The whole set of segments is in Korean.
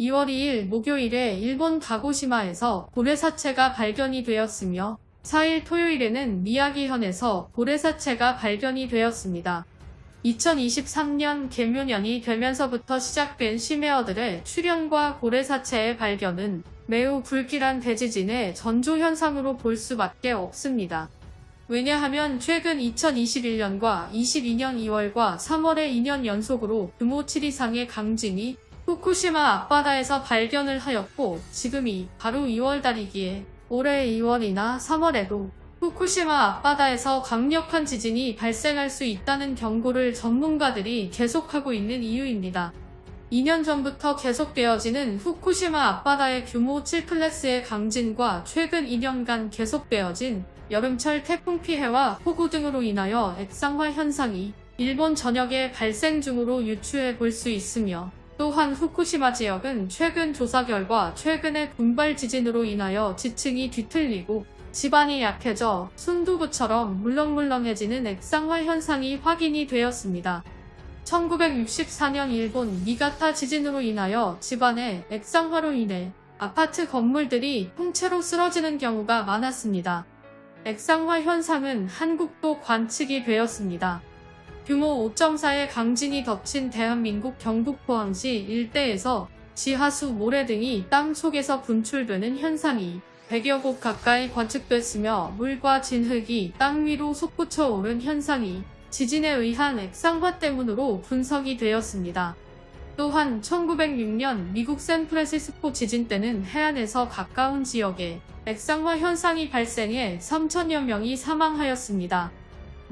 2월 2일 목요일에 일본 가고시마에서 고래사체가 발견이 되었으며 4일 토요일에는 미야기현에서 고래사체가 발견이 되었습니다. 2023년 개묘년이 되면서부터 시작된 심해어들의 출현과 고래사체의 발견은 매우 불길한 대지진의 전조현상으로 볼 수밖에 없습니다. 왜냐하면 최근 2021년과 22년 2월과 3월에 2년 연속으로 규모 7 이상의 강진이 후쿠시마 앞바다에서 발견을 하였고 지금이 바로 2월달이기에 올해 2월이나 3월에도 후쿠시마 앞바다에서 강력한 지진이 발생할 수 있다는 경고를 전문가들이 계속하고 있는 이유입니다. 2년 전부터 계속되어지는 후쿠시마 앞바다의 규모 7클래스의 강진과 최근 2년간 계속되어진 여름철 태풍 피해와 폭우 등으로 인하여 액상화 현상이 일본 전역에 발생 중으로 유추해 볼 수 있으며 또한 후쿠시마 지역은 최근 조사 결과 최근의 군발 지진으로 인하여 지층이 뒤틀리고 지반이 약해져 순두부처럼 물렁물렁해지는 액상화 현상이 확인이 되었습니다. 1964년 일본 니가타 지진으로 인하여 집안의 액상화로 인해 아파트 건물들이 통째로 쓰러지는 경우가 많았습니다. 액상화 현상은 한국도 관측이 되었습니다. 규모 5.4의 강진이 덮친 대한민국 경북 포항시 일대에서 지하수 모래 등이 땅 속에서 분출되는 현상이 100여 곳 가까이 관측됐으며 물과 진흙이 땅 위로 솟구쳐 오른 현상이 지진에 의한 액상화 때문으로 분석이 되었습니다. 또한 1906년 미국 샌프란시스코 지진 때는 해안에서 가까운 지역에 액상화 현상이 발생해 3천여 명이 사망하였습니다.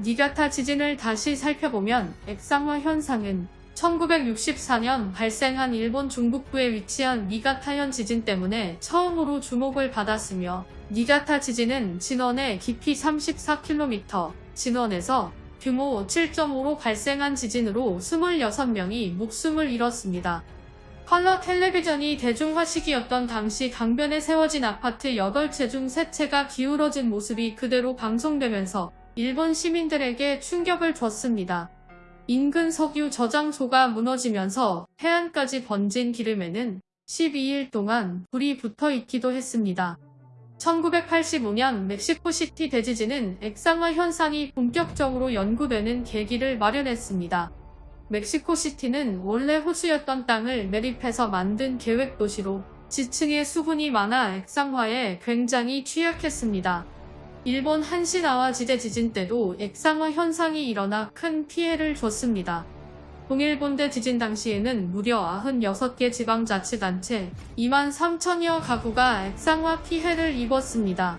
니가타 지진을 다시 살펴보면 액상화 현상은 1964년 발생한 일본 중북부에 위치한 니가타현 지진 때문에 처음으로 주목을 받았으며 니가타 지진은 진원의 깊이 34km, 진원에서 규모 7.5로 발생한 지진으로 26명이 목숨을 잃었습니다. 컬러 텔레비전이 대중화시기였던 당시 강변에 세워진 아파트 8채 중 3채가 기울어진 모습이 그대로 방송되면서 일본 시민들에게 충격을 줬습니다. 인근 석유 저장소가 무너지면서 해안까지 번진 기름에는 12일 동안 불이 붙어 있기도 했습니다. 1985년 멕시코시티 대지진은 액상화 현상이 본격적으로 연구되는 계기를 마련했습니다. 멕시코시티는 원래 호수였던 땅을 매립해서 만든 계획도시로 지층에 수분이 많아 액상화에 굉장히 취약했습니다. 일본 한시나와 지대 지진 때도 액상화 현상이 일어나 큰 피해를 줬습니다. 동일본대 지진 당시에는 무려 96개 지방자치단체 2만 3천여 가구가 액상화 피해를 입었습니다.